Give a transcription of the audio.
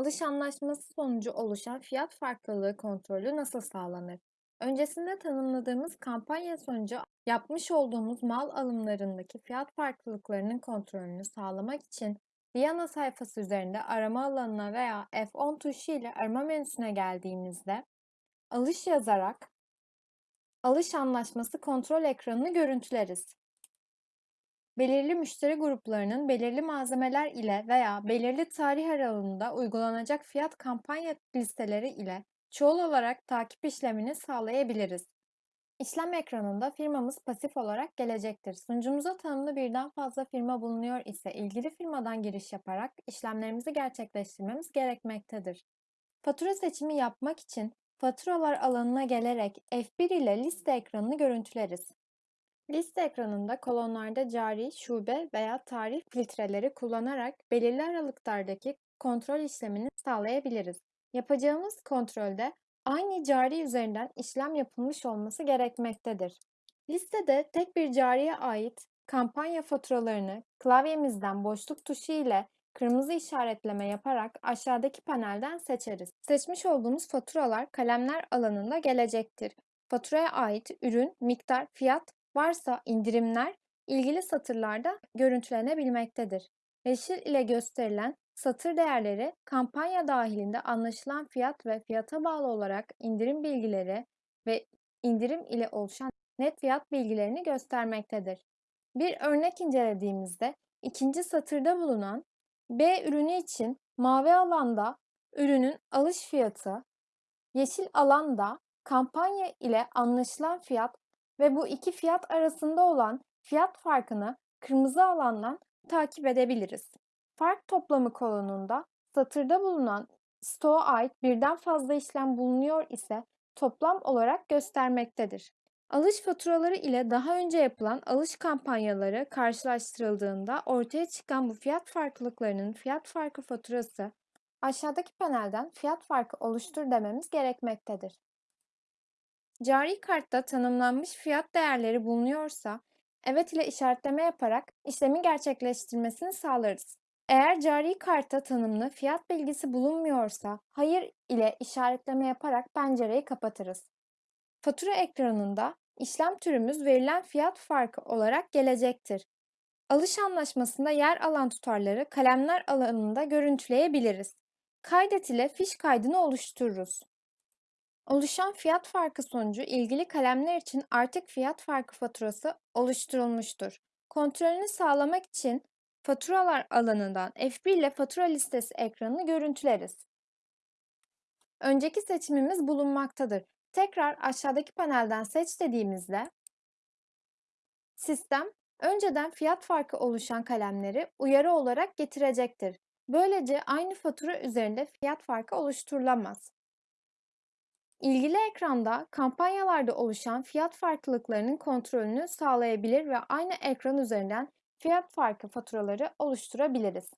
Alış anlaşması sonucu oluşan fiyat farklılığı kontrolü nasıl sağlanır? Öncesinde tanımladığımız kampanya sonucu yapmış olduğumuz mal alımlarındaki fiyat farklılıklarının kontrolünü sağlamak için Viyana sayfası üzerinde arama alanına veya F10 tuşu ile arama menüsüne geldiğimizde alış yazarak alış anlaşması kontrol ekranını görüntüleriz. Belirli müşteri gruplarının belirli malzemeler ile veya belirli tarih aralığında uygulanacak fiyat kampanya listeleri ile çoğul olarak takip işlemini sağlayabiliriz. İşlem ekranında firmamız pasif olarak gelecektir. Sunucumuza tanımlı birden fazla firma bulunuyor ise ilgili firmadan giriş yaparak işlemlerimizi gerçekleştirmemiz gerekmektedir. Fatura seçimi yapmak için faturalar alanına gelerek F1 ile liste ekranını görüntüleriz. Liste ekranında kolonlarda cari, şube veya tarih filtreleri kullanarak belirli aralıklardaki kontrol işlemini sağlayabiliriz. Yapacağımız kontrolde aynı cari üzerinden işlem yapılmış olması gerekmektedir. Listede tek bir cariye ait kampanya faturalarını klavyemizden boşluk tuşu ile kırmızı işaretleme yaparak aşağıdaki panelden seçeriz. Seçmiş olduğumuz faturalar kalemler alanında gelecektir. Faturaya ait ürün, miktar, fiyat varsa indirimler ilgili satırlarda görüntülenebilmektedir. Yeşil ile gösterilen satır değerleri kampanya dahilinde anlaşılan fiyat ve fiyata bağlı olarak indirim bilgileri ve indirim ile oluşan net fiyat bilgilerini göstermektedir. Bir örnek incelediğimizde ikinci satırda bulunan B ürünü için mavi alanda ürünün alış fiyatı, yeşil alanda kampanya ile anlaşılan fiyat ve bu iki fiyat arasında olan fiyat farkını kırmızı alandan takip edebiliriz. Fark toplamı kolonunda satırda bulunan stoğa ait birden fazla işlem bulunuyor ise toplam olarak göstermektedir. Alış faturaları ile daha önce yapılan alış kampanyaları karşılaştırıldığında ortaya çıkan bu fiyat farklılıklarının fiyat farkı faturası aşağıdaki panelden fiyat farkı oluştur dememiz gerekmektedir. Cari kartta tanımlanmış fiyat değerleri bulunuyorsa evet ile işaretleme yaparak işlemi gerçekleştirmesini sağlarız. Eğer cari kartta tanımlı fiyat bilgisi bulunmuyorsa hayır ile işaretleme yaparak pencereyi kapatırız. Fatura ekranında işlem türümüz verilen fiyat farkı olarak gelecektir. Alış anlaşmasında yer alan tutarları kalemler alanında görüntüleyebiliriz. Kaydet ile fiş kaydını oluştururuz. Oluşan fiyat farkı sonucu ilgili kalemler için artık fiyat farkı faturası oluşturulmuştur. Kontrolünü sağlamak için faturalar alanından F1 ile fatura listesi ekranını görüntüleriz. Önceki seçimimiz bulunmaktadır. Tekrar aşağıdaki panelden seç dediğimizde sistem önceden fiyat farkı oluşan kalemleri uyarı olarak getirecektir. Böylece aynı fatura üzerinde fiyat farkı oluşturulamaz. İlgili ekranda kampanyalarda oluşan fiyat farklılıklarının kontrolünü sağlayabilir ve aynı ekran üzerinden fiyat farkı faturaları oluşturabiliriz.